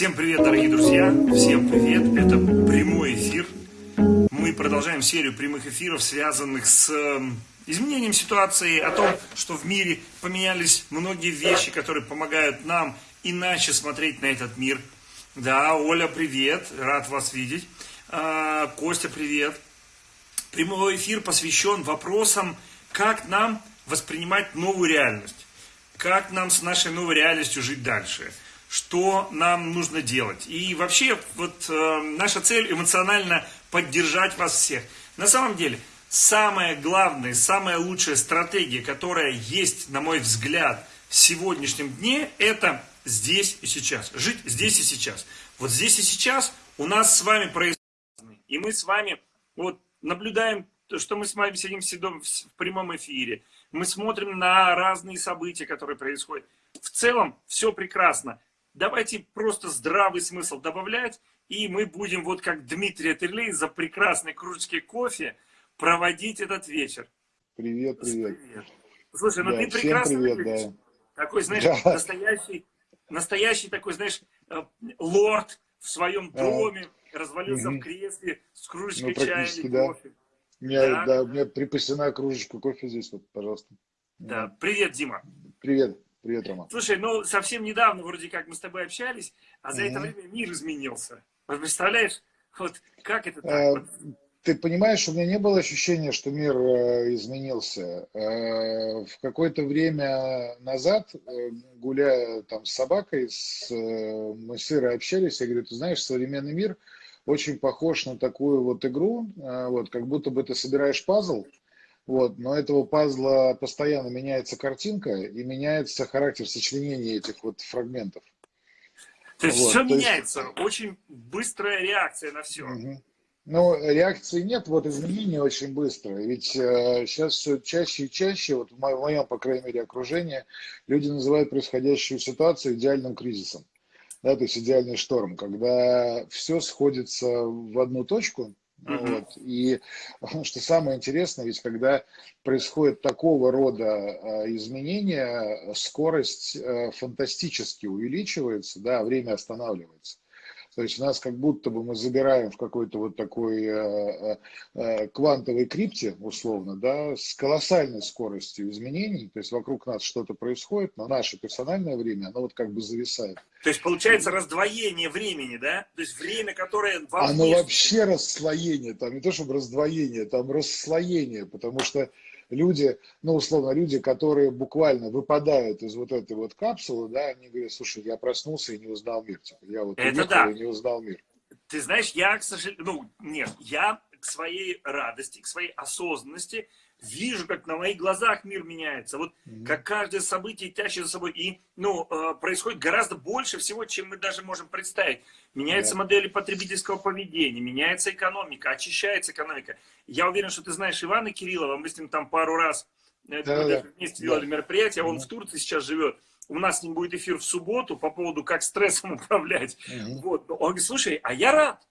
Всем привет, дорогие друзья! Всем привет! Это прямой эфир. Мы продолжаем серию прямых эфиров, связанных с эм, изменением ситуации, о том, что в мире поменялись многие вещи, которые помогают нам иначе смотреть на этот мир. Да, Оля, привет, рад вас видеть. А, Костя, привет. Прямой эфир посвящен вопросам, как нам воспринимать новую реальность, как нам с нашей новой реальностью жить дальше – что нам нужно делать. И вообще, вот э, наша цель эмоционально поддержать вас всех. На самом деле, самая главная, самая лучшая стратегия, которая есть, на мой взгляд, в сегодняшнем дне, это здесь и сейчас. Жить здесь и сейчас. Вот здесь и сейчас у нас с вами происходит. И мы с вами вот наблюдаем, что мы с вами сидим в прямом эфире. Мы смотрим на разные события, которые происходят. В целом все прекрасно. Давайте просто здравый смысл добавлять, и мы будем, вот как Дмитрий Атерлей, за прекрасной кружечкой кофе проводить этот вечер. Привет, привет. привет. Слушай, ну да, ты прекрасно привет, выглядишь. Да. Такой, знаешь, да. настоящий, настоящий такой, знаешь, э, лорд в своем доме, а. развалился угу. в кресле с кружечкой ну, чая или да. кофе. У меня, да. да, у меня припасена кружечка кофе здесь, вот, пожалуйста. Да, привет, Дима. Привет. Привет, Рома. Слушай, ну совсем недавно вроде как мы с тобой общались, а за mm -hmm. это время мир изменился. Вот представляешь, вот как это так? А, ты понимаешь, у меня не было ощущения, что мир э, изменился. Э, в какое-то время назад, э, гуляя там с собакой, с, мы с Ирой общались, я говорю, ты знаешь, современный мир очень похож на такую вот игру, вот, как будто бы ты собираешь пазл, вот, но этого пазла постоянно меняется картинка и меняется характер сочленения этих вот фрагментов. То есть вот, все то меняется, есть... очень быстрая реакция на все. Угу. Ну, реакции нет, вот изменения очень быстрые. Ведь э, сейчас все чаще и чаще, вот в моем, в моем, по крайней мере, окружении, люди называют происходящую ситуацию идеальным кризисом. Да, то есть идеальный шторм, когда все сходится в одну точку, Uh-huh. Вот. И что самое интересное, ведь когда происходит такого рода а, изменения, скорость э, фантастически увеличивается, да, время останавливается. То есть нас как будто бы мы забираем в какой-то вот такой э, э, э, квантовой крипте, условно, да, с колоссальной скоростью изменений. То есть вокруг нас что-то происходит, но наше персональное время, оно вот как бы зависает. То есть получается раздвоение времени, да? То есть время, которое... Оно вообще расслоение, там не то чтобы раздвоение, там расслоение, потому что люди, ну, условно, люди, которые буквально выпадают из вот этой вот капсулы, да, они говорят, слушай, я проснулся и не узнал мир. Типа, я вот Это да. и не узнал мир. Ты знаешь, я, к сожалению, ну, нет, я к своей радости, к своей осознанности вижу, как на моих глазах мир меняется. Вот mm-hmm. как каждое событие тащит за собой. И ну, э, происходит гораздо больше всего, чем мы даже можем представить. Меняются yeah. модели потребительского поведения, меняется экономика, очищается экономика. Я уверен, что ты знаешь Ивана Кириллова, мы с ним там пару раз э, да, да, вместе делали да. мероприятие, он mm-hmm. в Турции сейчас живет. У нас с ним будет эфир в субботу по поводу, как стрессом управлять. Mm-hmm. Вот. Он говорит, слушай, а я рад,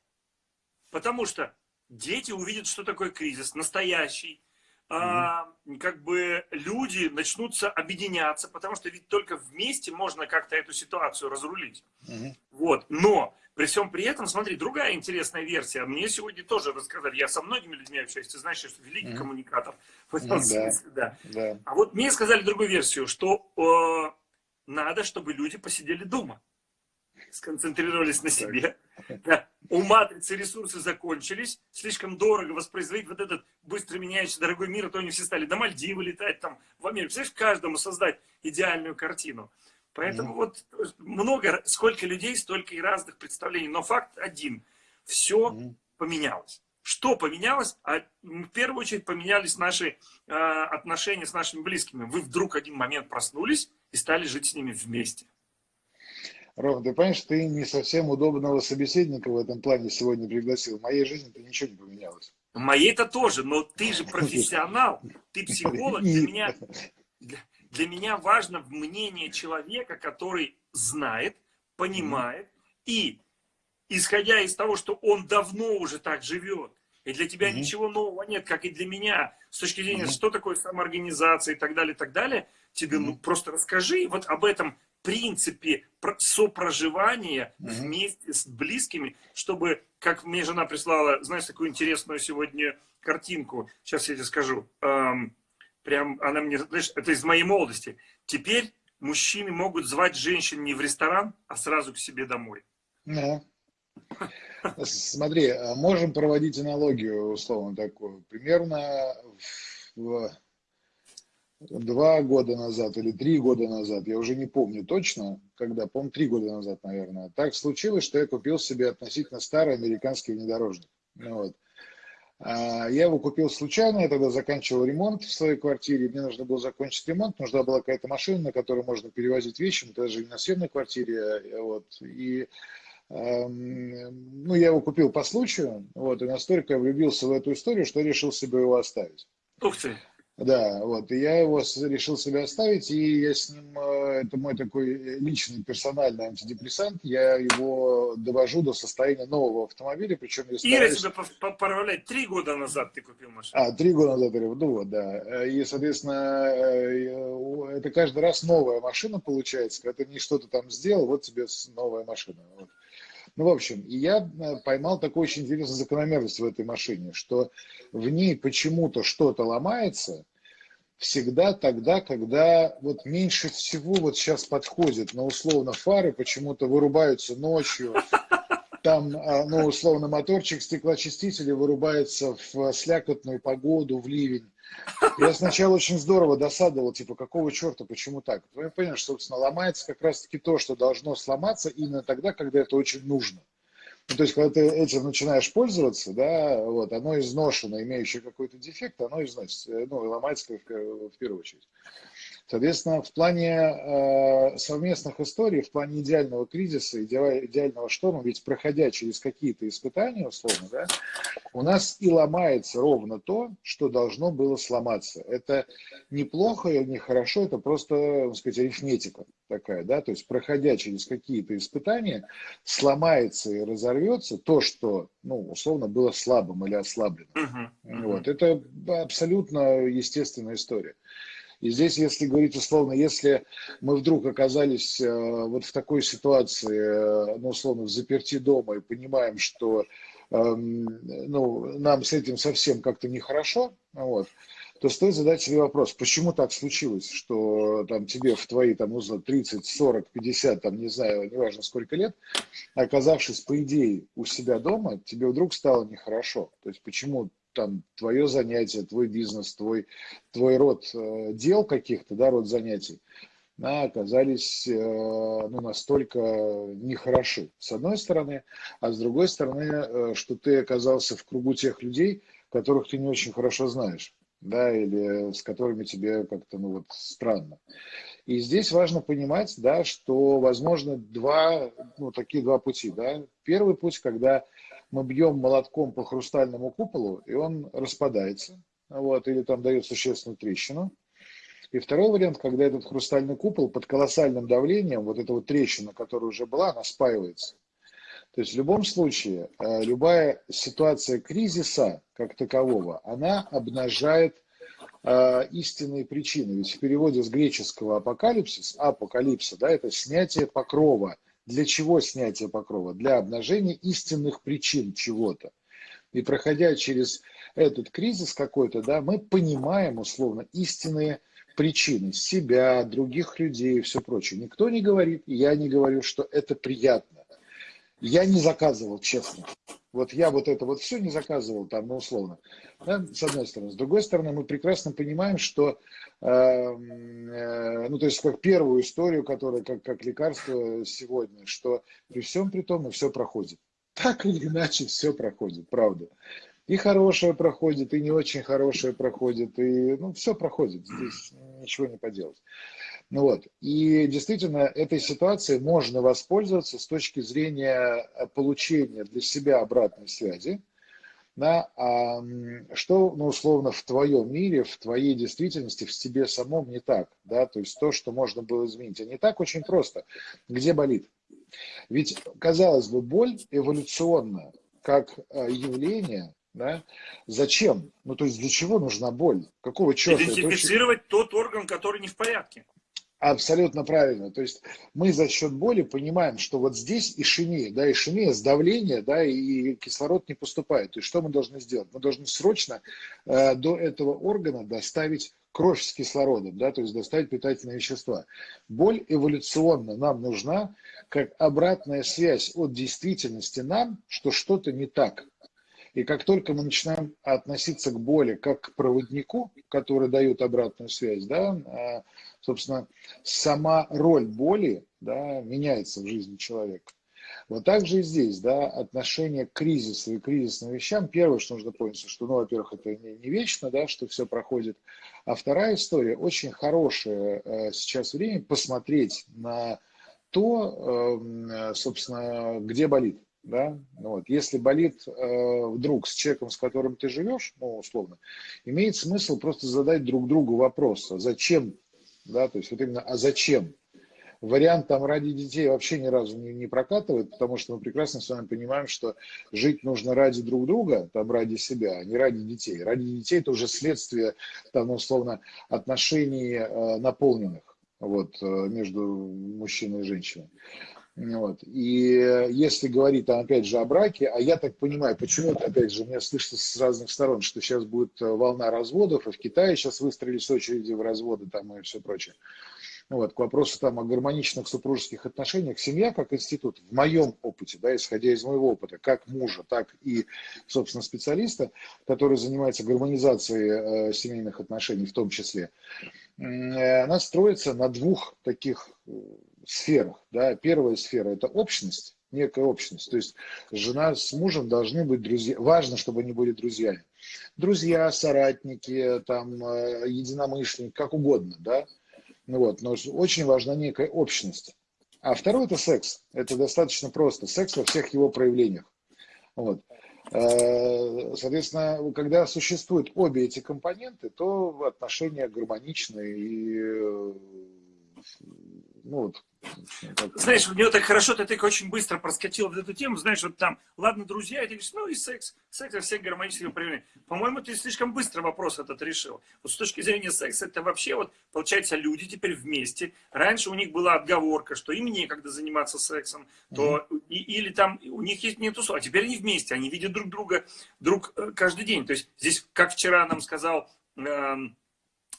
потому что дети увидят, что такое кризис, настоящий, а, как бы люди начнутся объединяться, потому что ведь только вместе можно как-то эту ситуацию разрулить. Угу. Вот. Но при всем при этом, смотри, другая интересная версия. Мне сегодня тоже рассказали, я со многими людьми общаюсь, ты знаешь, что великий угу. коммуникатор. В этом ну, смысле, да. Да. да. А вот мне сказали другую версию, что э, надо, чтобы люди посидели дома сконцентрировались на себе. Да. У матрицы ресурсы закончились, слишком дорого воспроизводить вот этот быстро меняющийся дорогой мир, а то они все стали до Мальдивы летать, там, в Америку. Представляешь, каждому создать идеальную картину. Поэтому mm. вот много, сколько людей, столько и разных представлений. Но факт один, все mm. поменялось. Что поменялось? А в первую очередь поменялись наши э, отношения с нашими близкими. Вы вдруг один момент проснулись и стали жить с ними вместе. Ром, ты понимаешь, ты не совсем удобного собеседника в этом плане сегодня пригласил. В моей жизни-то ничего не поменялось. В моей-то тоже, но ты же профессионал, ты психолог. Для меня, для, меня важно мнение человека, который знает, понимает и, исходя из того, что он давно уже так живет, и для тебя mm-hmm. ничего нового нет, как и для меня, с точки зрения, mm-hmm. что такое самоорганизация и так далее, и так далее, тебе mm-hmm. ну, просто расскажи вот об этом принципе сопроживания угу. вместе с близкими, чтобы, как мне жена прислала, знаешь, такую интересную сегодня картинку, сейчас я тебе скажу, эм, прям она мне, знаешь, это из моей молодости. Теперь мужчины могут звать женщин не в ресторан, а сразу к себе домой. Да. Смотри, а можем проводить аналогию, условно, такую. Примерно в два года назад или три года назад, я уже не помню точно, когда, помню, три года назад, наверное, так случилось, что я купил себе относительно старый американский внедорожник. Ну вот. А, я его купил случайно, я тогда заканчивал ремонт в своей квартире, мне нужно было закончить ремонт, нужна была какая-то машина, на которой можно перевозить вещи, мы даже не на съемной квартире, э, вот, и эм, ну, я его купил по случаю, вот, и настолько влюбился в эту историю, что решил себе его оставить. Ух ты! Да, вот, и я его решил себе оставить, и я с ним, э, это мой такой личный персональный антидепрессант, я его довожу до состояния нового автомобиля, причем я стараюсь... Ира тебя поправляет, три года назад ты купил машину. А, три года назад, ну вот, да, и, соответственно, э, это каждый раз новая машина получается, когда ты не что-то там сделал, вот тебе новая машина, вот. Ну, в общем, и я э, поймал такую очень интересную закономерность в этой машине, что в ней почему-то что-то ломается всегда тогда, когда вот меньше всего вот сейчас подходит, но условно фары почему-то вырубаются ночью, там, а, ну, условно, моторчик стеклоочистителя вырубается в слякотную погоду, в ливень. Я сначала очень здорово досадовал, типа, какого черта, почему так? Я понял, что, собственно, ломается как раз-таки то, что должно сломаться именно тогда, когда это очень нужно. Ну, то есть, когда ты этим начинаешь пользоваться, да, вот, оно изношено, имеющее какой-то дефект, оно износится, ну, ломается в, в первую очередь. Соответственно, в плане э, совместных историй, в плане идеального кризиса, идеального шторма, ведь проходя через какие-то испытания, условно, да, у нас и ломается ровно то, что должно было сломаться. Это неплохо или нехорошо, это просто, так сказать, арифметика такая, да, то есть проходя через какие-то испытания, сломается и разорвется то, что, ну, условно, было слабым или ослаблено. Uh-huh. Uh-huh. Вот. Это абсолютно естественная история. И здесь, если говорить условно, если мы вдруг оказались э, вот в такой ситуации, э, ну, условно, в заперти дома и понимаем, что эм, ну, нам с этим совсем как-то нехорошо, вот, то стоит задать себе вопрос, почему так случилось, что там тебе в твои там, ну, 30, 40, 50, там, не знаю, неважно сколько лет, оказавшись, по идее, у себя дома, тебе вдруг стало нехорошо. То есть почему там твое занятие, твой бизнес, твой, твой род э, дел каких-то, да, род занятий, да, оказались э, ну, настолько нехороши, с одной стороны, а с другой стороны, э, что ты оказался в кругу тех людей, которых ты не очень хорошо знаешь, да, или с которыми тебе как-то, ну, вот, странно. И здесь важно понимать, да, что возможно два, ну, такие два пути, да. Первый путь, когда мы бьем молотком по хрустальному куполу, и он распадается, вот, или там дает существенную трещину. И второй вариант, когда этот хрустальный купол под колоссальным давлением, вот эта вот трещина, которая уже была, она спаивается. То есть в любом случае, э, любая ситуация кризиса как такового, она обнажает э, истинные причины. Ведь в переводе с греческого апокалипсис, апокалипса, да, это снятие покрова – для чего снятие покрова? Для обнажения истинных причин чего-то. И проходя через этот кризис какой-то, да, мы понимаем условно истинные причины себя, других людей и все прочее. Никто не говорит, я не говорю, что это приятно. Я не заказывал, честно. Вот я вот это вот все не заказывал там, ну, условно. Да, с одной стороны. С другой стороны, мы прекрасно понимаем, что, э, э, ну, то есть, как первую историю, которая как, как лекарство сегодня, что при всем при том и все проходит. Так или иначе все проходит, правда. И хорошее проходит, и не очень хорошее проходит, и, ну, все проходит. Здесь ничего не поделать. Ну вот. И действительно, этой ситуацией можно воспользоваться с точки зрения э, получения для себя обратной связи, да, а, что, ну, условно, в твоем мире, в твоей действительности, в тебе самом не так, да, то есть то, что можно было изменить. А не так очень просто. Где болит? Ведь, казалось бы, боль эволюционно, как э, явление, да? Зачем? Ну, то есть для чего нужна боль? Какого черта? Идентифицировать очень... тот орган, который не в порядке. Абсолютно правильно. То есть мы за счет боли понимаем, что вот здесь ишемия, да, ишемия, сдавление, да, и кислород не поступает. То есть что мы должны сделать? Мы должны срочно э, до этого органа доставить кровь с кислородом, да, то есть доставить питательные вещества. Боль эволюционно нам нужна как обратная связь от действительности нам, что что-то не так. И как только мы начинаем относиться к боли как к проводнику, который дает обратную связь, да, а, собственно, сама роль боли да, меняется в жизни человека. Вот так же и здесь, да, отношение к кризису и кризисным вещам. Первое, что нужно понять, что, ну, во-первых, это не, не вечно, да, что все проходит. А вторая история, очень хорошее э, сейчас время посмотреть на то, э, собственно, где болит. Да? Ну вот. Если болит э, вдруг с человеком, с которым ты живешь, ну, условно, имеет смысл просто задать друг другу вопрос, а зачем да, то есть вот именно, а зачем? Вариант там ради детей вообще ни разу не, не прокатывает, потому что мы прекрасно с вами понимаем, что жить нужно ради друг друга, там ради себя, а не ради детей. Ради детей это уже следствие, там, условно, отношений э, наполненных вот, э, между мужчиной и женщиной. Вот. И если говорить, там, опять же, о браке, а я так понимаю, почему-то, опять же, мне слышится с разных сторон, что сейчас будет э, волна разводов, и в Китае сейчас выстроились очереди в разводы там и все прочее. Вот, к вопросу там о гармоничных супружеских отношениях, семья как институт, в моем опыте, да, исходя из моего опыта, как мужа, так и, собственно, специалиста, который занимается гармонизацией э, семейных отношений в том числе, э, она строится на двух таких э, сферах. Да. Первая сфера – это общность, некая общность. То есть жена с мужем должны быть друзья. Важно, чтобы они были друзьями. Друзья, соратники, там, э, единомышленники, как угодно, да. Ну вот, но очень важна некая общность. А второй – это секс. Это достаточно просто. Секс во всех его проявлениях. Вот. Э, соответственно, когда существуют обе эти компоненты, то отношения гармоничные и э, ну, вот, знаешь, у него так хорошо, ты так очень быстро проскочил в эту тему, знаешь, вот там, ладно, друзья, и ты говоришь, ну и секс, секс во всех гармонических проявлениях. По-моему, ты слишком быстро вопрос этот решил. Вот с точки зрения секса, это вообще вот, получается, люди теперь вместе. Раньше у них была отговорка, что им некогда заниматься сексом, то, mm-hmm. и, или там у них есть нету, а теперь они вместе, они видят друг друга друг э, каждый день. То есть здесь, как вчера нам сказал... Э,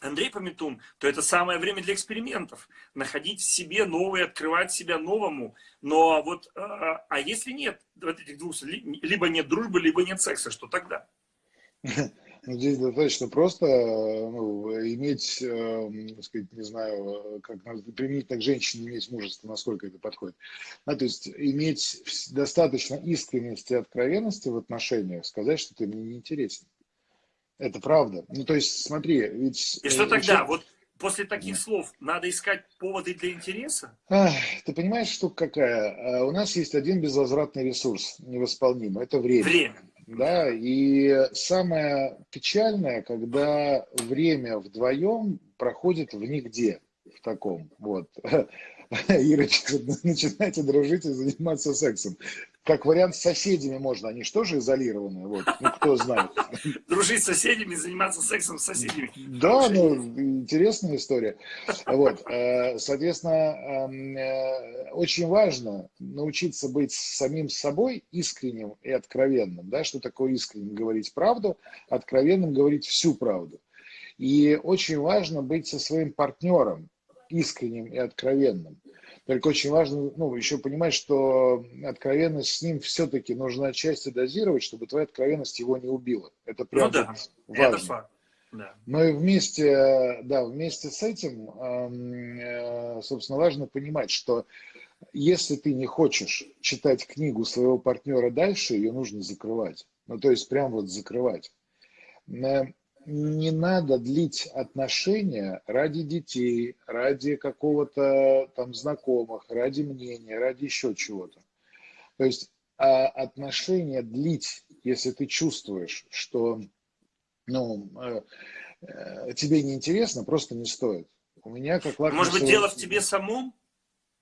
Андрей Пометун, то это самое время для экспериментов. Находить в себе новое, открывать себя новому. Но вот, а, а если нет вот этих двух, либо нет дружбы, либо нет секса, что тогда? Ну, здесь достаточно просто ну, иметь, э, сказать, не знаю, как применительно к женщине иметь мужество, насколько это подходит. А, то есть иметь достаточно искренности и откровенности в отношениях, сказать, что ты мне не интересен. Это правда. Ну, то есть, смотри, ведь... И что э, тогда? Вот после таких слов надо искать поводы для интереса? Ах, ты понимаешь, штука какая? А, у нас есть один безвозвратный ресурс, невосполнимый. Это время. Время. Да, и самое печальное, когда время вдвоем проходит в нигде, в таком, вот. Ирочка, начинайте дружить и заниматься сексом. Как вариант с соседями можно, они же тоже изолированы, вот, ну кто знает. Дружить с соседями, заниматься сексом с соседями. Да, ну, интересная история. Вот, э, соответственно, эм, э, очень важно научиться быть самим собой искренним и откровенным. Да? Что такое искренним? Говорить правду, откровенным говорить всю правду. И очень важно быть со своим партнером искренним и откровенным. Только очень важно ну, еще понимать, что откровенность с ним все-таки нужно отчасти дозировать, чтобы твоя откровенность его не убила. Это прям ну, да, важно. Это факт. Да. Но и вместе, да, вместе с этим, э, собственно, важно понимать, что если ты не хочешь читать книгу своего партнера дальше, ее нужно закрывать. Ну, то есть прям вот закрывать. Не надо длить отношения ради детей, ради какого-то там знакомых, ради мнения, ради еще чего-то. То есть а отношения длить, если ты чувствуешь, что ну, э, э, тебе неинтересно, просто не стоит. У меня как Может быть, дело в тебе самом?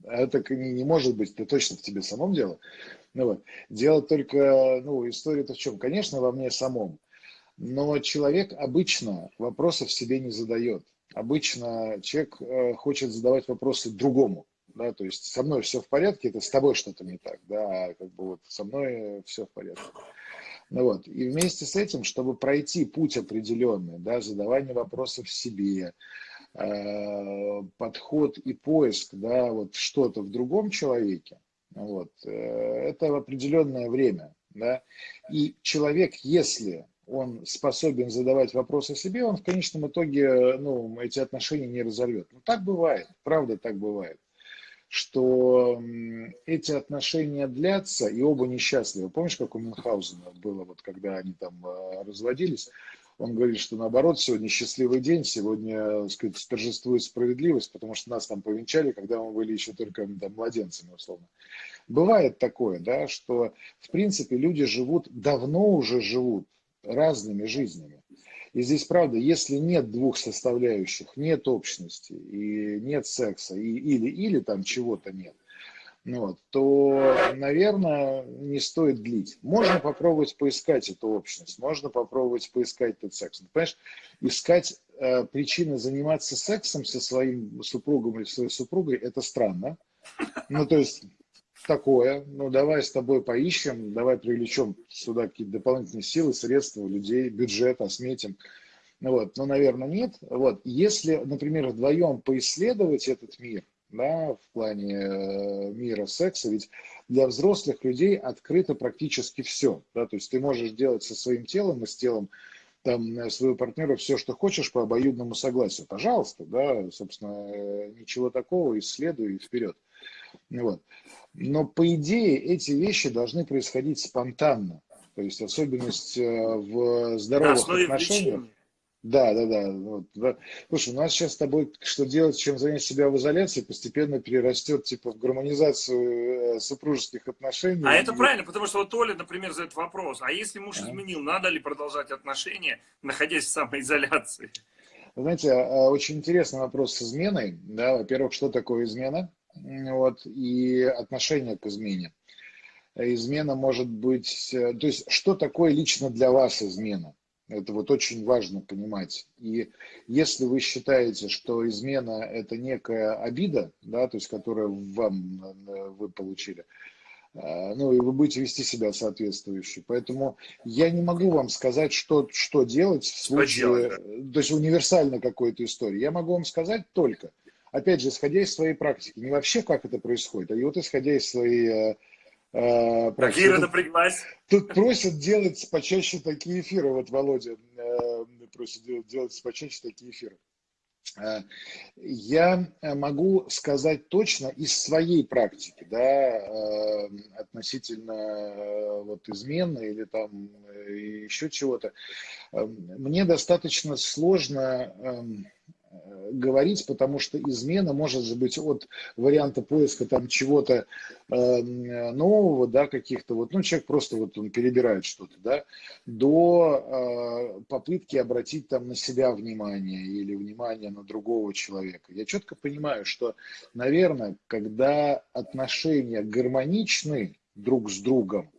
Это не, не может быть, это точно в тебе самом дело. Ну, вот. Дело только, ну, история-то в чем? Конечно, во мне самом. Но человек обычно вопросов себе не задает. обычно человек э, хочет задавать вопросы другому. Да, то есть со мной все в порядке, это с тобой что-то не так, да, а как бы вот со мной все в порядке. Ну вот, и вместе с этим, чтобы пройти путь определенный, да, задавание вопросов себе, э, подход и поиск, да, вот что-то в другом человеке, вот, э, это определенное время, да, и человек, если он способен задавать вопросы себе, он в конечном итоге ну, эти отношения не разорвет. Ну, так бывает, правда так бывает, что эти отношения длятся, и оба несчастливы. Помнишь, как у Мюнхгаузена было, вот, когда они там э, разводились? Он говорит, что наоборот, сегодня счастливый день, сегодня, так сказать, торжествует справедливость, потому что нас там повенчали, когда мы были еще только там, младенцами, условно. Бывает такое, да, что, в принципе, люди живут, давно уже живут разными жизнями. И здесь, правда, если нет двух составляющих, нет общности, и нет секса, и, или, или там чего-то нет, ну вот, то, наверное, не стоит длить. Можно попробовать поискать эту общность, можно попробовать поискать этот секс. Понимаешь, искать э, причины заниматься сексом со своим супругом или своей супругой, это странно. Ну, то есть, такое, ну давай с тобой поищем, давай привлечем сюда какие-то дополнительные силы, средства, людей, бюджет осметим. Ну, вот, ну, наверное, нет. Вот, если, например, вдвоем поисследовать этот мир, да, в плане э, мира секса, ведь для взрослых людей открыто практически все, да, то есть ты можешь делать со своим телом и с телом там э, своего партнера все, что хочешь по обоюдному согласию, пожалуйста, да, собственно, э, ничего такого, исследуй и вперед. Вот. Но по идее эти вещи должны происходить спонтанно. То есть особенность э, в здоровых отношениях. Да, да, да, вот, да. Слушай, у нас сейчас с тобой что делать, чем занять себя в изоляции, постепенно перерастет типа в гармонизацию э, супружеских отношений. А это правильно, потому что вот Оля, например, задает вопрос, а если муж а? изменил, надо ли продолжать отношения, находясь в самоизоляции? Знаете, а, очень интересный вопрос с изменой. Да, во-первых, что такое измена? Вот, и отношение к измене. Измена может быть... Э, то есть, что такое лично для вас измена? Это вот очень важно понимать. И если вы считаете, что измена – это некая обида, да, то есть, которую вам э, вы получили, э, ну, и вы будете вести себя соответствующе. Поэтому я не могу вам сказать, что, что делать в случае, то есть универсально какой-то истории. Я могу вам сказать только – опять же, исходя из своей практики, не вообще как это происходит, а и вот исходя из своей э, э, практики. Кира напряглась. Тут просят делать почаще такие эфиры, вот Володя э, просит делать, почаще такие эфиры. Э, я могу сказать точно из своей практики, да, э, относительно вот измены или там еще чего-то. Мне достаточно сложно эм, Э, говорить, потому что измена может же быть от варианта поиска там чего-то э, нового, да, каких-то вот, ну, человек просто вот он перебирает что-то, да, до э, попытки обратить там на себя внимание или внимание на другого человека. Я четко понимаю, что, наверное, когда отношения гармоничны друг с другом,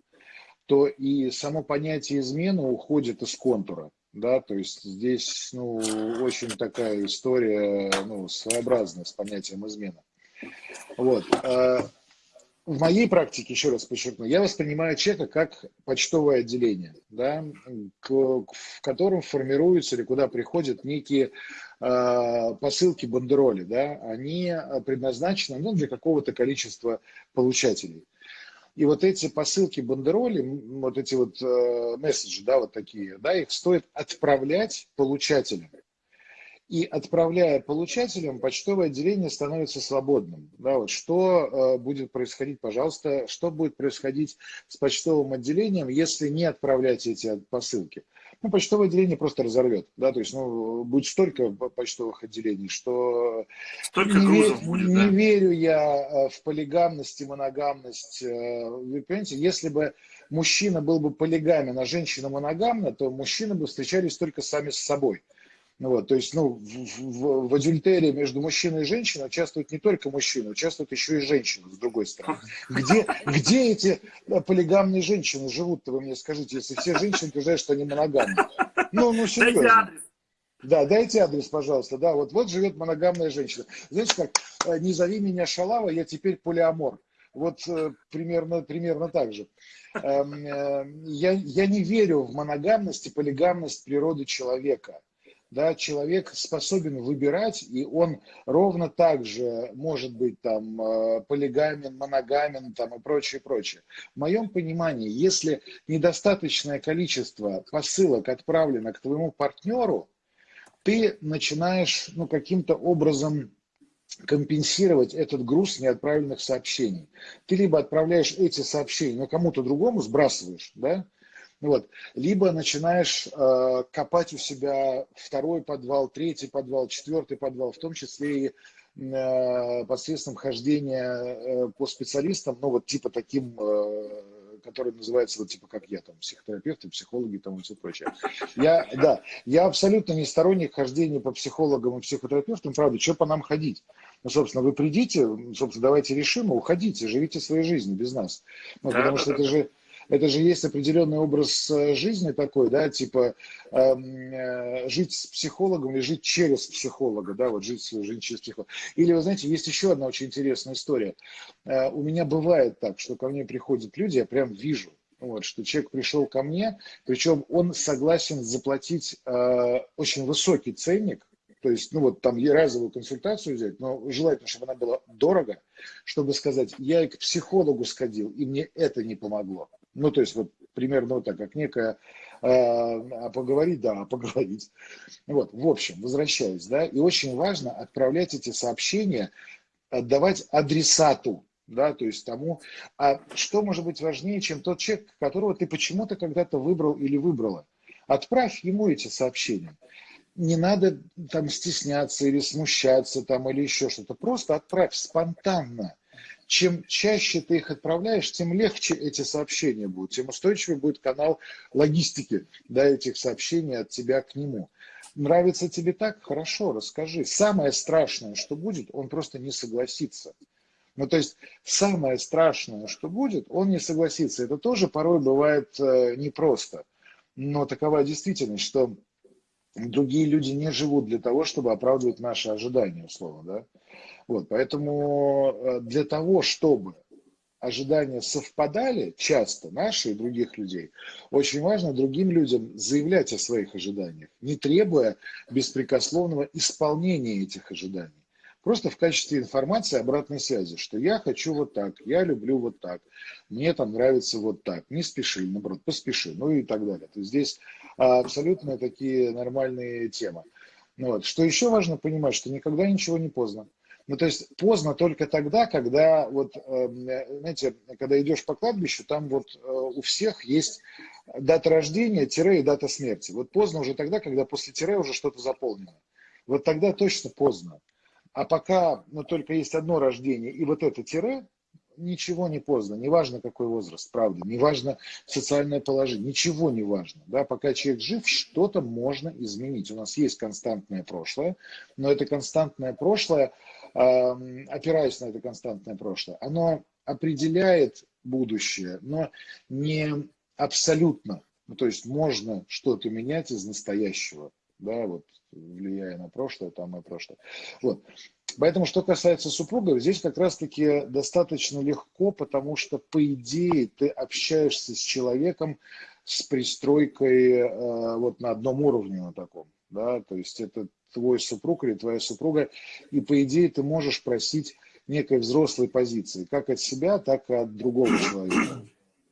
то и само понятие измены уходит из контура да, то есть здесь, ну, очень такая история, ну, своеобразная с понятием измена. Вот. А в моей практике, еще раз подчеркну, я воспринимаю человека как почтовое отделение, да, к, в котором формируются или куда приходят некие э, посылки бандероли, да, они предназначены ну, для какого-то количества получателей. И вот эти посылки бандероли, вот эти вот э, месседжи, да, вот такие, да, их стоит отправлять получателям. И отправляя получателям, почтовое отделение становится свободным. Да, вот что э, будет происходить, пожалуйста, что будет происходить с почтовым отделением, если не отправлять эти посылки? Ну, почтовое отделение просто разорвет, да, то есть, ну, будет столько почтовых отделений, что столько не, грузов будет, не да? верю я э, в полигамность и моногамность. Э, вы понимаете, если бы мужчина был бы полигамен, а женщина моногамна, то мужчины бы встречались только сами с собой. Ну, вот, то есть, ну, в, в, в адюльтерии между мужчиной и женщиной участвуют не только мужчины, участвуют еще и женщины, с другой стороны. Где, где эти полигамные женщины живут-то, вы мне скажите, если все женщины утверждают, что они моногамны? Ну, ну, серьезно. Да, дайте адрес, пожалуйста. Да, вот, вот живет моногамная женщина. Знаете как, э, не зови меня шалава, я теперь полиамор. Вот э, примерно, примерно так же. Эм, э, я, я не верю в моногамность и полигамность природы человека. Да, человек способен выбирать, и он ровно так же может быть там полигамен, моногамен там, и прочее, прочее. В моем понимании, если недостаточное количество посылок отправлено к твоему партнеру, ты начинаешь ну, каким-то образом компенсировать этот груз неотправленных сообщений. Ты либо отправляешь эти сообщения, но кому-то другому сбрасываешь, да, вот. Либо начинаешь э, копать у себя второй подвал, третий подвал, четвертый подвал, в том числе и э, посредством хождения э, по специалистам, ну вот типа таким э, который называется вот типа как я, там, психотерапевты, психологи там и все прочее. Я, да, я абсолютно не сторонник хождения по психологам и психотерапевтам, правда, что по нам ходить? Ну, собственно, вы придите, собственно, давайте решим, уходите, живите своей жизнью без нас. Ну, да, потому да, что да. это же это же есть определенный образ э, жизни такой, да, типа эм, э, жить с психологом или жить через психолога, да, вот жить свою жизнь через психолога. Или, вы знаете, есть еще одна очень интересная история. Э, у меня бывает так, что ко мне приходят люди, я прям вижу, вот, что человек пришел ко мне, причем он согласен заплатить э, очень высокий ценник, то есть, ну вот там разовую консультацию взять, но желательно, чтобы она была дорого, чтобы сказать, я и к психологу сходил, и мне это не помогло. Ну, то есть, вот примерно вот так, как некая э, а поговорить, да, а поговорить. Вот, в общем, возвращаясь, да, и очень важно отправлять эти сообщения, отдавать адресату, да, то есть тому, а что может быть важнее, чем тот человек, которого ты почему-то когда-то выбрал или выбрала. Отправь ему эти сообщения. Не надо там стесняться или смущаться там или еще что-то. Просто отправь спонтанно чем чаще ты их отправляешь, тем легче эти сообщения будут, тем устойчивее будет канал логистики да, этих сообщений от тебя к нему. Нравится тебе так? Хорошо, расскажи. Самое страшное, что будет, он просто не согласится. Ну, то есть самое страшное, что будет, он не согласится. Это тоже порой бывает э, непросто. Но такова действительность, что другие люди не живут для того, чтобы оправдывать наши ожидания, условно, да. Вот, поэтому э, для того, чтобы ожидания совпадали часто, наши и других людей, очень важно другим людям заявлять о своих ожиданиях, не требуя беспрекословного исполнения этих ожиданий. Просто в качестве информации обратной связи, что я хочу вот так, я люблю вот так, мне там нравится вот так, не спеши, наоборот, поспеши, ну и так далее. То есть здесь а, абсолютно такие нормальные темы. Вот. Что еще важно понимать, что никогда ничего не поздно. Ну, то есть поздно только тогда, когда, вот, эм, знаете, когда идешь по кладбищу, там вот э, у всех есть дата рождения, тире и дата смерти. Вот поздно уже тогда, когда после тире уже что-то заполнено. Вот тогда точно поздно. А пока ну, только есть одно рождение и вот это тире, ничего не поздно, неважно какой возраст, правда, неважно социальное положение, ничего не важно. Да? Пока человек жив, что-то можно изменить. У нас есть константное прошлое, но это константное прошлое, опираясь на это константное прошлое, оно определяет будущее, но не абсолютно. Ну, то есть можно что-то менять из настоящего, да, вот влияя на прошлое, там и прошлое. Вот. Поэтому, что касается супругов, здесь как раз-таки достаточно легко, потому что, по идее, ты общаешься с человеком с пристройкой э, вот на одном уровне на таком, да, то есть это твой супруг или твоя супруга, и по идее ты можешь просить некой взрослой позиции, как от себя, так и от другого человека.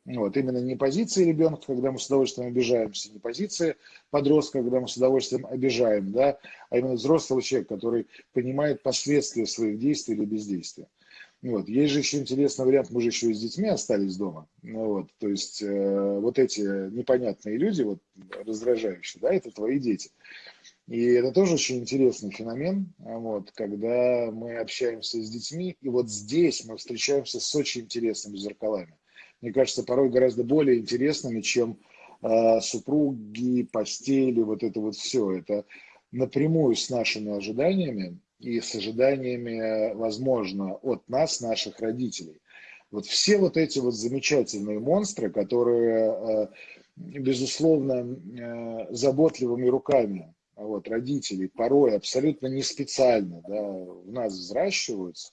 Вот, именно не позиции ребенка, когда мы с удовольствием обижаемся, не позиции подростка, когда мы с удовольствием обижаем, да, а именно взрослого человека, который понимает последствия своих действий или бездействия. Вот. Есть же еще интересный вариант, мы же еще и с детьми остались дома. Ну, вот. То есть э, вот эти непонятные люди, вот, раздражающие, да, это твои дети. И это тоже очень интересный феномен, вот, когда мы общаемся с детьми, и вот здесь мы встречаемся с очень интересными зеркалами мне кажется, порой гораздо более интересными, чем э, супруги, постели, вот это вот все. Это напрямую с нашими ожиданиями и с ожиданиями, возможно, от нас, наших родителей. Вот все вот эти вот замечательные монстры, которые, э, безусловно, э, заботливыми руками вот, родителей порой абсолютно не специально да, в нас взращиваются,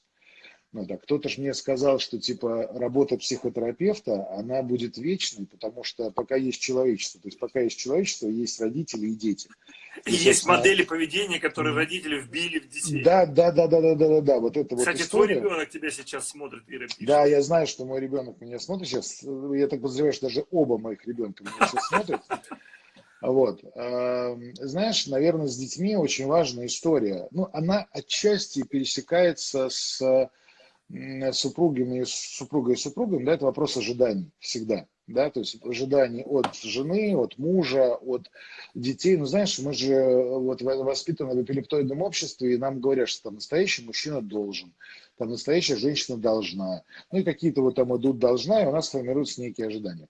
ну да, кто-то же мне сказал, что типа работа психотерапевта, она будет вечной, потому что пока есть человечество, то есть пока есть человечество, есть родители и дети. И, и есть модели поведения, которые родители вбили в детей. Да, да, да, да, да, да, да, да. Вот это Кстати, вот история. твой ребенок тебя сейчас смотрит, Ира пишет. Да, я знаю, что мой ребенок меня смотрит сейчас. Я так подозреваю, что даже оба моих ребенка меня сейчас смотрят. Вот. Эм, знаешь, наверное, с детьми очень важная история. Ну, она отчасти пересекается с супругами, супругой и супругом, да, это вопрос ожиданий всегда. Да, то есть ожиданий от жены, от мужа, от детей. Ну, знаешь, мы же вот воспитаны в эпилептоидном обществе, и нам говорят, что там настоящий мужчина должен, там настоящая женщина должна. Ну, и какие-то вот там идут должна, и у нас формируются некие ожидания.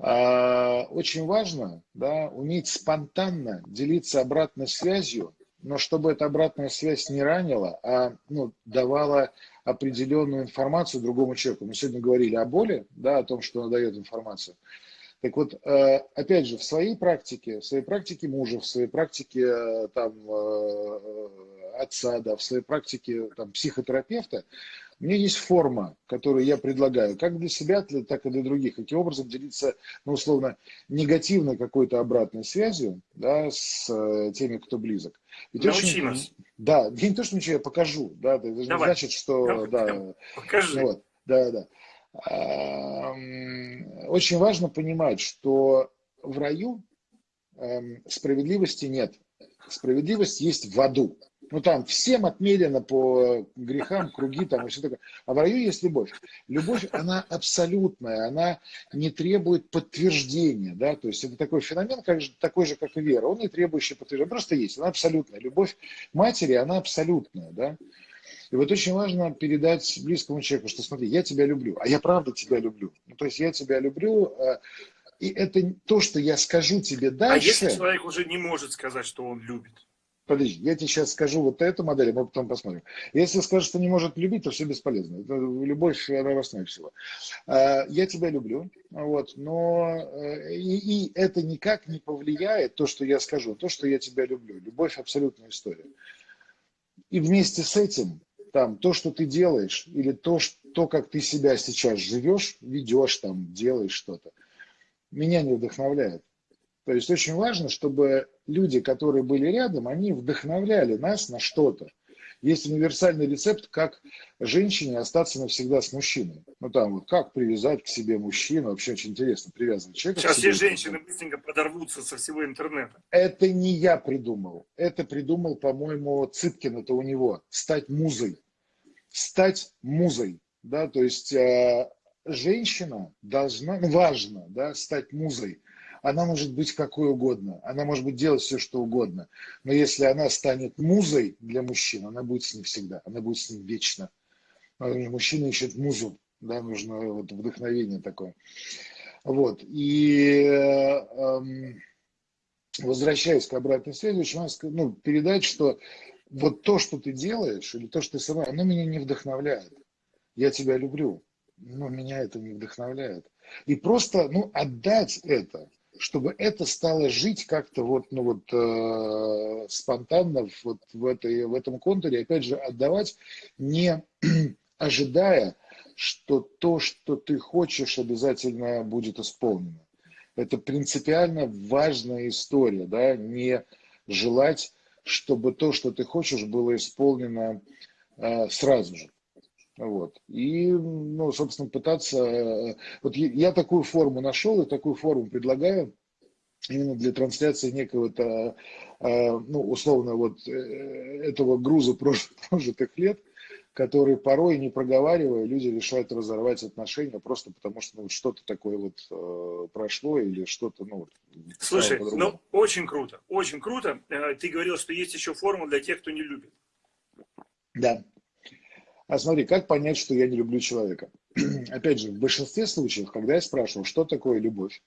А, очень важно, да, уметь спонтанно делиться обратной связью, но чтобы эта обратная связь не ранила, а ну, давала определенную информацию другому человеку. Мы сегодня говорили о боли, да, о том, что она дает информацию. Так вот, э, опять же, в своей практике, в своей практике мужа, в своей практике э, там, э, отца, да, в своей практике там, психотерапевта, у меня есть форма, которую я предлагаю, как для себя, так и для других. Каким образом делиться, ну, условно, негативной какой-то обратной связью да, с теми, кто близок. Ведь Научи очень, нас. Да, не то, что ничего, я покажу. Да, это не значит, что... Давай, да, покажи. Вот, да, да. Очень важно понимать, что в раю эм, справедливости нет. Справедливость есть в аду. Ну там всем отмерено по грехам, круги там и все такое. А в раю есть любовь. Любовь, она абсолютная, она не требует подтверждения, да, то есть это такой феномен, как, такой же, как и вера, он не требующий подтверждения, просто есть, она абсолютная. Любовь матери, она абсолютная, да. И вот очень важно передать близкому человеку, что смотри, я тебя люблю, а я правда тебя люблю. Ну, то есть я тебя люблю, а, и это то, что я скажу тебе дальше. А если человек уже не может сказать, что он любит? Подожди, я тебе сейчас скажу вот эту модель, а мы потом посмотрим. Если скажешь, что не может любить, то все бесполезно. Это любовь, она в всего. А, я тебя люблю, вот, но э, и, и это никак не повлияет, то, что я скажу, то, что я тебя люблю. Любовь – абсолютная история. И вместе с этим, там, то, что ты делаешь, или то, то как ты себя сейчас живешь, ведешь, там, делаешь что-то, меня не вдохновляет. То есть очень важно, чтобы люди, которые были рядом, они вдохновляли нас на что-то. Есть универсальный рецепт, как женщине остаться навсегда с мужчиной. Ну там вот как привязать к себе мужчину, вообще очень интересно привязывать человека. Сейчас все женщины быстренько подорвутся со всего интернета. Это не я придумал. Это придумал, по-моему, Цыпкин, это у него. Стать музой. Стать музой. Да, то есть э, женщина должна, важно, да, стать музой она может быть какой угодно, она может быть делать все, что угодно. Но если она станет музой для мужчин, она будет с ним всегда, она будет с ним вечно. Мужчина ищет музу, да, нужно вот вдохновение такое. Вот. И эм, возвращаясь к обратной связи, очень важно ну, передать, что вот то, что ты делаешь, или то, что ты сама, оно меня не вдохновляет. Я тебя люблю, но меня это не вдохновляет. И просто, ну, отдать это, чтобы это стало жить как-то вот, ну вот э, спонтанно вот в, этой, в этом контуре, опять же, отдавать, не ожидая, что то, что ты хочешь, обязательно будет исполнено. Это принципиально важная история, да, не желать, чтобы то, что ты хочешь, было исполнено э, сразу же. Вот. И, ну, собственно, пытаться... Э, вот я такую форму нашел и такую форму предлагаю именно для трансляции некого-то, э, ну, условно, вот э, этого груза прожитых лет, который порой, не проговаривая, люди решают разорвать отношения просто потому, что ну, что-то такое вот прошло или что-то, ну, вот, Слушай, ну, очень круто, очень круто. Ты говорил, что есть еще форма для тех, кто не любит. Да. А смотри, как понять, что я не люблю человека? Опять же, в большинстве случаев, когда я спрашивал, что такое любовь,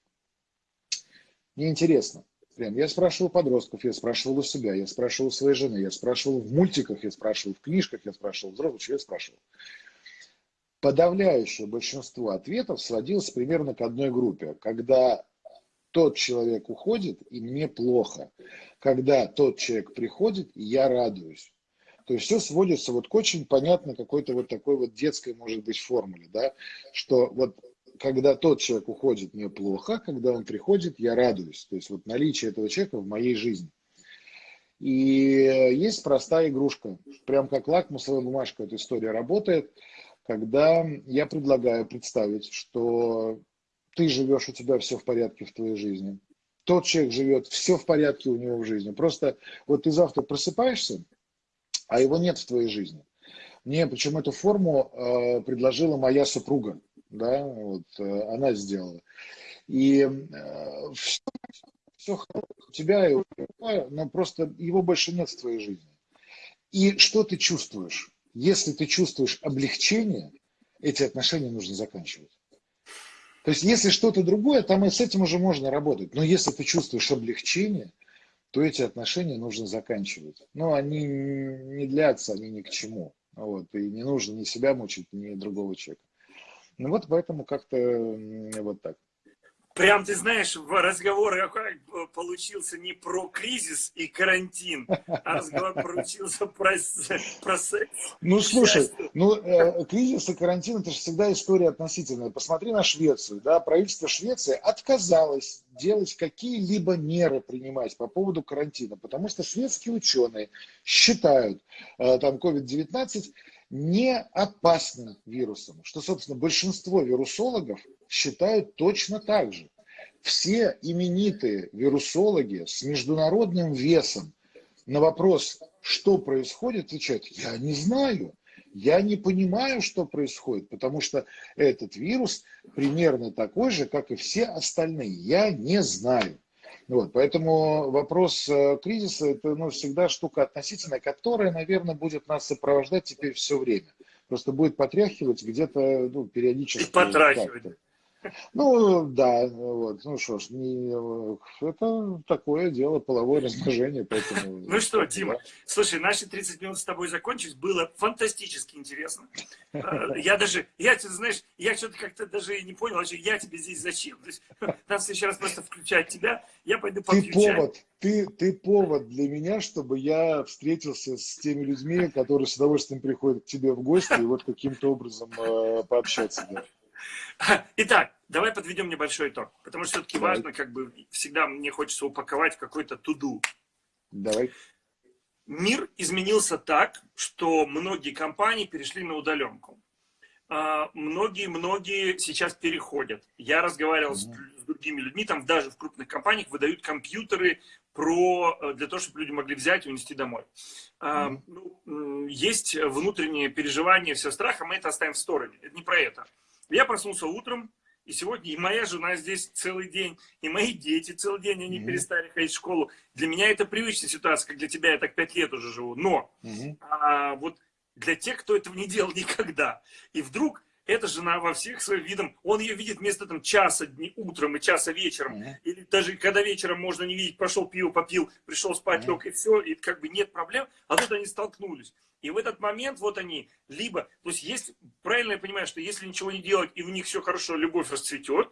мне интересно. Прям я спрашивал подростков, я спрашивал у себя, я спрашивал у своей жены, я спрашивал в мультиках, я спрашивал в книжках, я спрашивал взрослых, я спрашивал. Подавляющее большинство ответов сводилось примерно к одной группе. Когда тот человек уходит, и мне плохо. когда тот человек приходит, я радуюсь. То есть все сводится вот к очень понятной какой-то вот такой вот детской, может быть, формуле, да, что вот когда тот человек уходит, мне плохо, когда он приходит, я радуюсь. То есть вот наличие этого человека в моей жизни. И есть простая игрушка, прям как лакмусовая бумажка эта история работает, когда я предлагаю представить, что ты живешь, у тебя все в порядке в твоей жизни. Тот человек живет, все в порядке у него в жизни. Просто вот ты завтра просыпаешься, а его нет в твоей жизни. Мне почему эту форму э, предложила моя супруга, да, вот э, она сделала. И э, все, все у тебя, и у тебя, но просто его больше нет в твоей жизни. И что ты чувствуешь? Если ты чувствуешь облегчение, эти отношения нужно заканчивать. То есть, если что-то другое, там и с этим уже можно работать. Но если ты чувствуешь облегчение, то эти отношения нужно заканчивать. Но они не длятся, они ни к чему. Вот, и не нужно ни себя мучить, ни другого человека. Ну вот поэтому как-то вот так. Прям, ты знаешь, разговор получился не про кризис и карантин, а разговор получился про, про секс. Ну, слушай, ну, э, кризис и карантин – это же всегда история относительная. Посмотри на Швецию, да, правительство Швеции отказалось делать какие-либо меры принимать по поводу карантина, потому что шведские ученые считают э, там COVID-19 не опасным вирусом, что, собственно, большинство вирусологов считают точно так же. Все именитые вирусологи с международным весом на вопрос, что происходит, отвечают, я не знаю, я не понимаю, что происходит, потому что этот вирус примерно такой же, как и все остальные. Я не знаю. Вот, поэтому вопрос э, кризиса – это ну, всегда штука относительная, которая, наверное, будет нас сопровождать теперь все время. Просто будет потряхивать где-то ну, периодически. И потрахивать. Ну, да, вот, ну что ж, не, это такое дело, половое размножение, поэтому... Ну что, Дима, слушай, наши 30 минут с тобой закончились, было фантастически интересно. А, я даже, я, знаешь, я что-то как-то даже и не понял, вообще, я тебе здесь зачем? То есть, нам в следующий раз просто включать тебя, я пойду попью Ты повод, ты, ты повод для меня, чтобы я встретился с теми людьми, которые с удовольствием приходят к тебе в гости, и вот каким-то образом э, пообщаться. Да. Итак, давай подведем небольшой итог, потому что все-таки важно, как бы всегда мне хочется упаковать какой-то туду. Давай. Мир изменился так, что многие компании перешли на удаленку. Многие-многие а, сейчас переходят. Я разговаривал с, с другими людьми, там даже в крупных компаниях выдают компьютеры про, э, для того, чтобы люди могли взять и унести домой. Mm -hmm. есть внутренние переживания, все страх, а мы это оставим в стороне. Это не про это. Я проснулся утром, и сегодня и моя жена здесь целый день, и мои дети целый день, они mm -hmm. перестали ходить в школу. Для меня это привычная ситуация, как для тебя, я так пять лет уже живу. Но mm -hmm. а, вот для тех, кто этого не делал никогда, и вдруг эта жена во всех своих видах, он ее видит вместо там часа дни, утром и часа вечером, mm -hmm. или даже когда вечером можно не видеть, пошел пиво попил, пришел спать, mm -hmm. лег и все, и как бы нет проблем, а тут они столкнулись. И в этот момент вот они либо, то есть есть, правильно я понимаю, что если ничего не делать и у них все хорошо, любовь расцветет,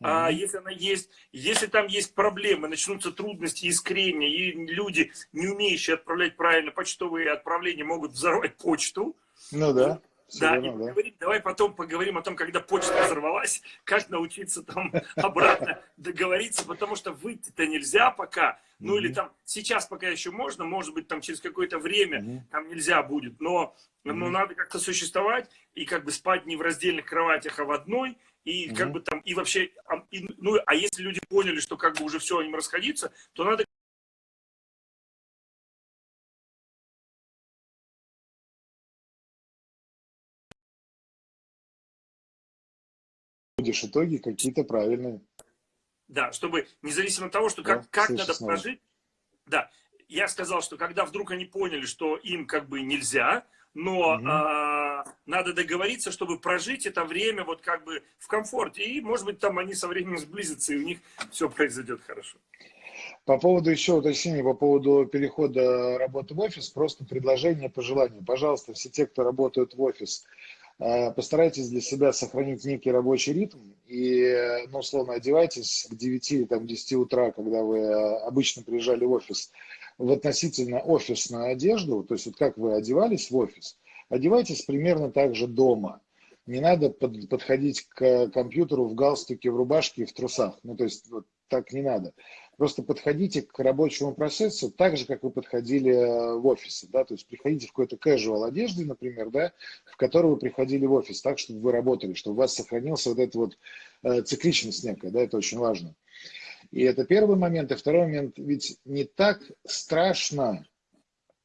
Mm -hmm. А если она есть, если там есть проблемы, начнутся трудности, искрения, и люди, не умеющие отправлять правильно почтовые отправления, могут взорвать почту. Ну да. Да, и да. Говорить, давай потом поговорим о том, когда почта взорвалась, как научиться там обратно договориться, потому что выйти-то нельзя пока. Ну mm -hmm. или там сейчас пока еще можно, может быть там через какое-то время mm -hmm. там нельзя будет, но, mm -hmm. но надо как-то существовать и как бы спать не в раздельных кроватях, а в одной. И как бы там, и вообще, и, ну а если люди поняли, что как бы уже все, им расходиться, то надо будешь итоги какие-то правильные. Да, чтобы независимо от того, что как, да, как надо прожить. Да, я сказал, что когда вдруг они поняли, что им как бы нельзя, но угу. а, надо договориться, чтобы прожить это время вот как бы в комфорте. И, может быть, там они со временем сблизятся, и у них все произойдет хорошо. По поводу еще уточнения, по поводу перехода работы в офис, просто предложение, пожелание. Пожалуйста, все те, кто работают в офис, постарайтесь для себя сохранить некий рабочий ритм и, ну, условно, одевайтесь к 9 или там, 10 утра, когда вы э, обычно приезжали в офис, в относительно офисную одежду, то есть вот как вы одевались в офис, одевайтесь примерно так же дома. Не надо под, подходить к компьютеру в галстуке, в рубашке и в трусах. Ну, то есть вот так не надо. Просто подходите к рабочему процессу так же, как вы подходили э, в офисе, да, то есть приходите в какой-то casual одежде, например, да, в которой вы приходили в офис, так, чтобы вы работали, чтобы у вас сохранился вот эта вот э, цикличность некая, да, это очень важно. И это первый момент. И второй момент, ведь не так страшно,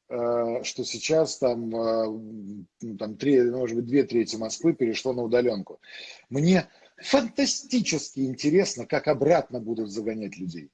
э, что сейчас там, э, там три, может быть, две трети Москвы перешло на удаленку. Мне фантастически интересно, как обратно будут загонять людей.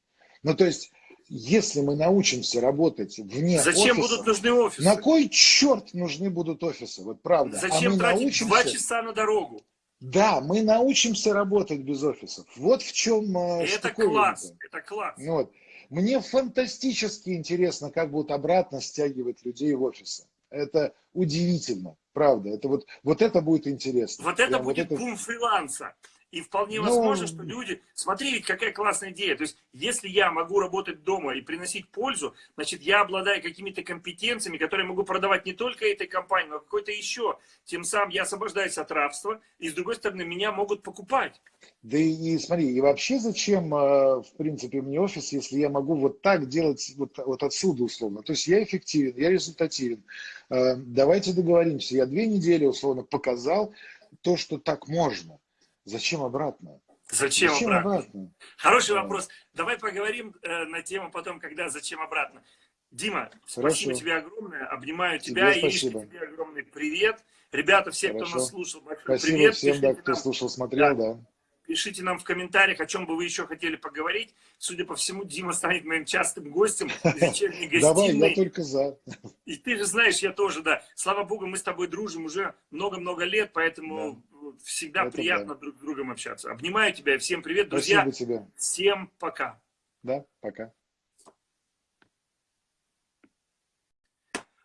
Ну, то есть, если мы научимся работать вне Зачем офиса, будут нужны офисы? На кой черт нужны будут офисы? Вот правда. Зачем а тратить научимся... два часа на дорогу? Да, мы научимся работать без офисов. Вот в чем э, Это класс, это класс. Вот. Мне фантастически интересно, как будут обратно стягивать людей в офисы. Это удивительно, правда. Это вот, вот это будет интересно. Вот это Прям будет вот это... бум фриланса. И вполне ну, возможно, что люди... Смотри, ведь какая классная идея. То есть, если я могу работать дома и приносить пользу, значит, я обладаю какими-то компетенциями, которые могу продавать не только этой компании, но какой-то еще. Тем самым я освобождаюсь от рабства, и, с другой стороны, меня могут покупать. Да и, и смотри, и вообще зачем, э, в принципе, мне офис, если я могу вот так делать, вот, вот отсюда условно. То есть я эффективен, я результативен. Э, давайте договоримся. Я две недели условно показал то, что так можно. Зачем обратно? Зачем, зачем обратно? обратно? Хороший да. вопрос. Давай поговорим э, на тему потом, когда зачем обратно. Дима, Хорошо. спасибо тебе огромное. Обнимаю тебя. Тебе и тебе огромный привет. Ребята, все, Хорошо. кто нас слушал, большой спасибо привет. всем, да, кто нам... слушал, смотрел, да. да. Пишите нам в комментариях, о чем бы вы еще хотели поговорить. Судя по всему, Дима станет моим частым гостем вечерней гостиной. Давай, я только за. И ты же знаешь, я тоже, да. Слава Богу, мы с тобой дружим уже много-много лет, поэтому всегда Это приятно да. друг с другом общаться. Обнимаю тебя, всем привет, друзья. Спасибо тебе. Всем пока. Да, пока.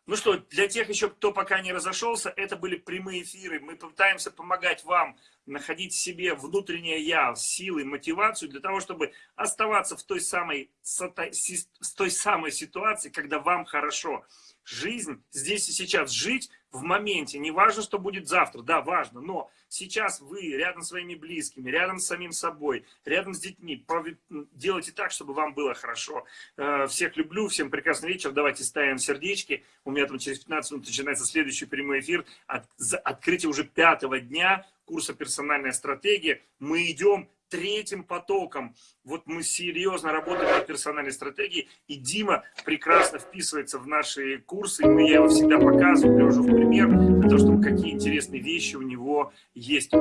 Ну что, для тех еще, кто пока не разошелся, это были прямые эфиры. Мы пытаемся помогать вам находить в себе внутреннее я, силы, мотивацию для того, чтобы оставаться в той самой, с той самой ситуации, когда вам хорошо. Жизнь здесь и сейчас, жить в моменте, не важно, что будет завтра, да, важно, но сейчас вы рядом с своими близкими, рядом с самим собой, рядом с детьми, делайте так, чтобы вам было хорошо. Э, всех люблю, всем прекрасный вечер, давайте ставим сердечки, у меня там через 15 минут начинается следующий прямой эфир, от, открытие уже пятого дня курса «Персональная стратегия», мы идем третьим потоком. Вот мы серьезно работаем над персональной стратегией, и Дима прекрасно вписывается в наши курсы, и я его всегда показываю, привожу в пример, для того, чтобы какие интересные вещи у него есть.